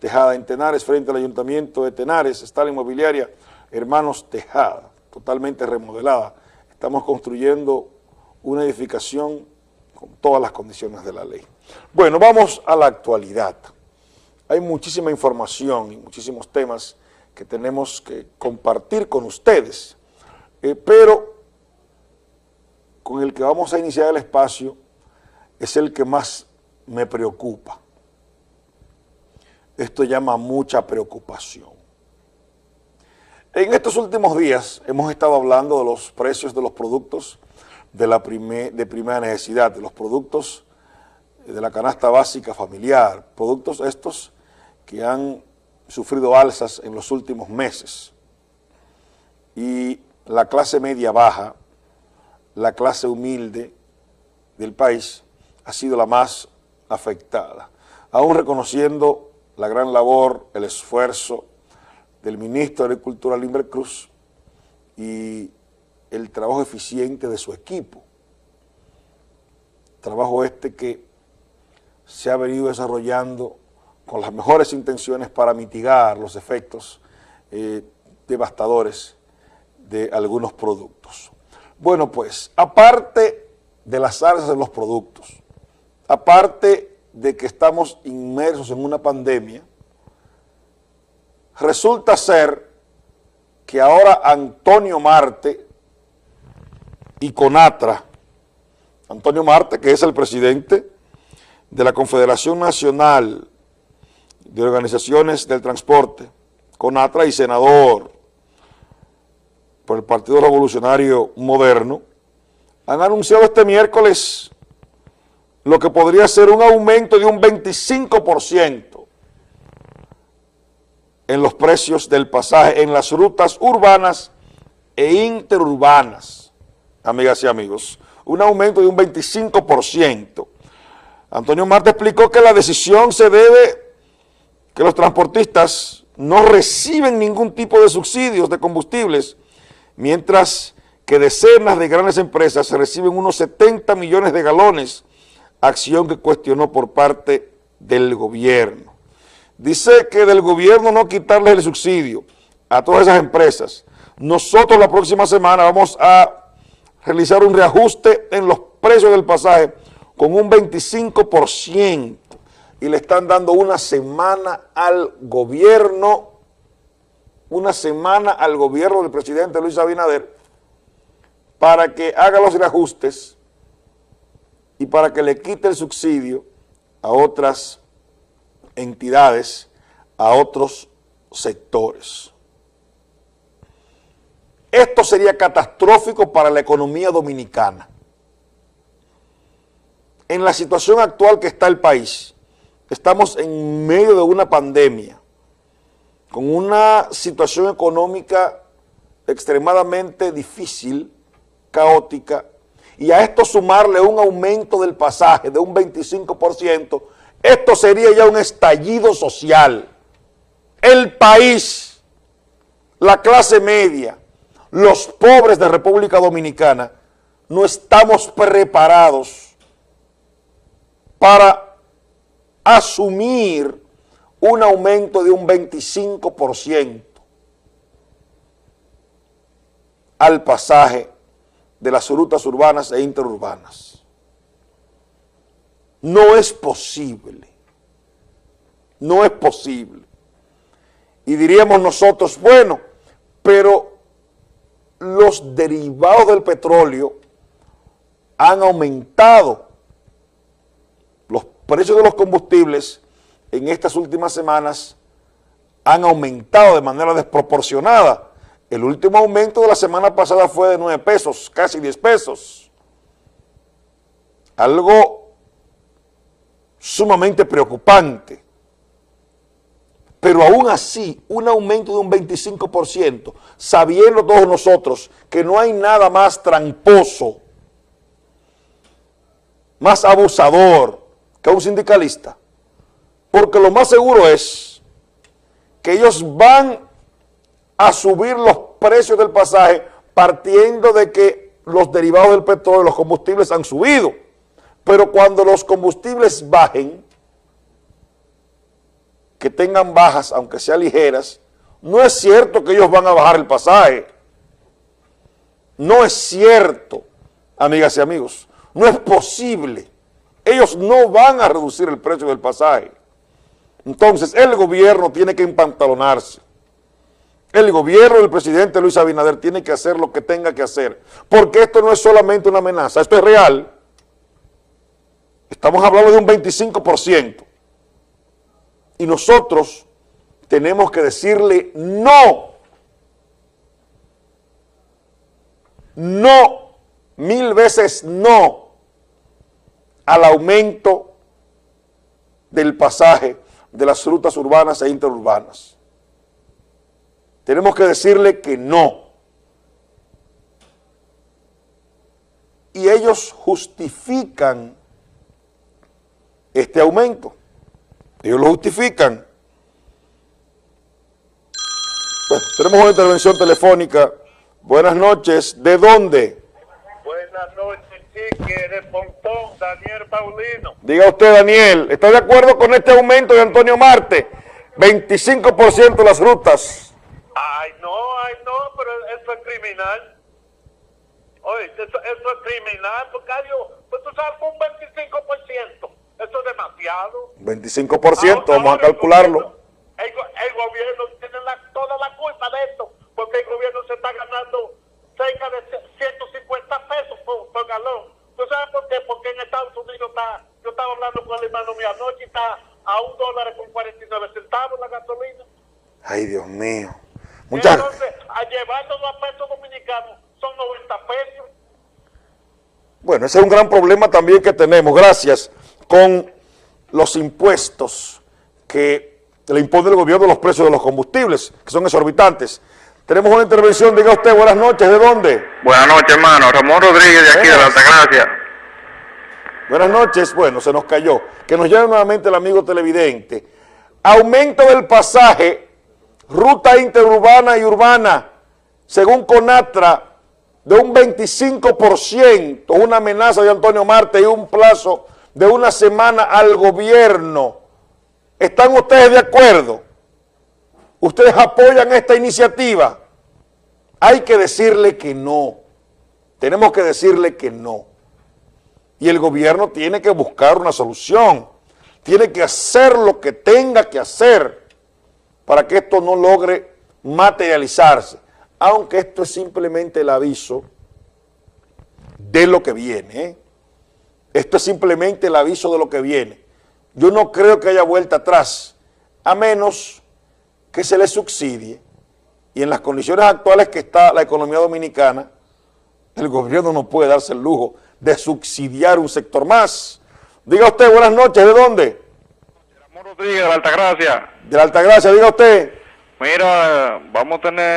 Tejada en Tenares, frente al Ayuntamiento de Tenares, está la inmobiliaria Hermanos Tejada, totalmente remodelada. Estamos construyendo una edificación con todas las condiciones de la ley. Bueno, vamos a la actualidad. Hay muchísima información y muchísimos temas que tenemos que compartir con ustedes, eh, pero con el que vamos a iniciar el espacio es el que más me preocupa. Esto llama mucha preocupación. En estos últimos días hemos estado hablando de los precios de los productos de, la de primera necesidad, de los productos de la canasta básica familiar, productos estos que han sufrido alzas en los últimos meses. Y la clase media baja, la clase humilde del país, ha sido la más afectada, aún reconociendo la gran labor, el esfuerzo del ministro de Agricultura, Limber Cruz, y el trabajo eficiente de su equipo. Trabajo este que se ha venido desarrollando con las mejores intenciones para mitigar los efectos eh, devastadores de algunos productos. Bueno, pues, aparte de las alzas de los productos, aparte de que estamos inmersos en una pandemia, resulta ser que ahora Antonio Marte y Conatra, Antonio Marte, que es el presidente de la Confederación Nacional de Organizaciones del Transporte, Conatra y senador por el Partido Revolucionario Moderno, han anunciado este miércoles lo que podría ser un aumento de un 25% en los precios del pasaje en las rutas urbanas e interurbanas, amigas y amigos. Un aumento de un 25%. Antonio Marte explicó que la decisión se debe que los transportistas no reciben ningún tipo de subsidios de combustibles, mientras que decenas de grandes empresas reciben unos 70 millones de galones acción que cuestionó por parte del gobierno. Dice que del gobierno no quitarles el subsidio a todas esas empresas. Nosotros la próxima semana vamos a realizar un reajuste en los precios del pasaje con un 25% y le están dando una semana al gobierno, una semana al gobierno del presidente Luis Abinader para que haga los reajustes y para que le quite el subsidio a otras entidades, a otros sectores. Esto sería catastrófico para la economía dominicana. En la situación actual que está el país, estamos en medio de una pandemia, con una situación económica extremadamente difícil, caótica, y a esto sumarle un aumento del pasaje de un 25%, esto sería ya un estallido social. El país, la clase media, los pobres de República Dominicana, no estamos preparados para asumir un aumento de un 25% al pasaje de las rutas urbanas e interurbanas. No es posible. No es posible. Y diríamos nosotros, bueno, pero los derivados del petróleo han aumentado. Los precios de los combustibles en estas últimas semanas han aumentado de manera desproporcionada el último aumento de la semana pasada fue de 9 pesos, casi 10 pesos. Algo sumamente preocupante. Pero aún así, un aumento de un 25%, sabiendo todos nosotros que no hay nada más tramposo, más abusador que un sindicalista, porque lo más seguro es que ellos van a subir los precios del pasaje partiendo de que los derivados del petróleo, los combustibles han subido. Pero cuando los combustibles bajen, que tengan bajas, aunque sean ligeras, no es cierto que ellos van a bajar el pasaje. No es cierto, amigas y amigos. No es posible. Ellos no van a reducir el precio del pasaje. Entonces, el gobierno tiene que empantalonarse. El gobierno del presidente Luis Abinader tiene que hacer lo que tenga que hacer, porque esto no es solamente una amenaza, esto es real. Estamos hablando de un 25%. Y nosotros tenemos que decirle no. No, mil veces no al aumento del pasaje de las rutas urbanas e interurbanas. Tenemos que decirle que no. Y ellos justifican este aumento. Ellos lo justifican. tenemos una intervención telefónica. Buenas noches. ¿De dónde? Buenas noches, Chique, de Pontón, Daniel Paulino. Diga usted, Daniel, ¿está de acuerdo con este aumento de Antonio Marte? 25% de las rutas. Ay, no, ay, no, pero eso es criminal. Oye, eso, eso es criminal, porque hay, pues tú sabes, un 25%. Eso es demasiado. 25%, vamos a calcularlo. El, gobierno tiene toda la culpa de esto, porque el gobierno se está ganando cerca de 150 pesos por, galón. ¿Tú sabes por qué? Porque en Estados Unidos está, yo estaba hablando con el hermano mío anoche y está a un dólar con 49 centavos la gasolina. Ay, Dios mío. Muchas... Entonces, a a pesos dominicanos son 90 pesos. Bueno, ese es un gran problema también que tenemos. Gracias con los impuestos que le impone el gobierno los precios de los combustibles, que son exorbitantes. Tenemos una intervención, diga usted, buenas noches, ¿de dónde? Buenas noches, hermano, Ramón Rodríguez de aquí de la Altagracia. Buenas noches, bueno, se nos cayó. Que nos llame nuevamente el amigo televidente. Aumento del pasaje, ruta interurbana y urbana, según Conatra, de un 25%, una amenaza de Antonio Marte y un plazo de una semana al gobierno. ¿Están ustedes de acuerdo? ¿Ustedes apoyan esta iniciativa? Hay que decirle que no. Tenemos que decirle que no. Y el gobierno tiene que buscar una solución. Tiene que hacer lo que tenga que hacer para que esto no logre materializarse. Aunque esto es simplemente el aviso de lo que viene. ¿eh? Esto es simplemente el aviso de lo que viene. Yo no creo que haya vuelta atrás, a menos que se le subsidie. Y en las condiciones actuales que está la economía dominicana, el gobierno no puede darse el lujo de subsidiar un sector más. Diga usted, buenas noches, ¿de dónde? Rodríguez, de la Altagracia. De la Altagracia, diga usted. Mira, vamos a tener...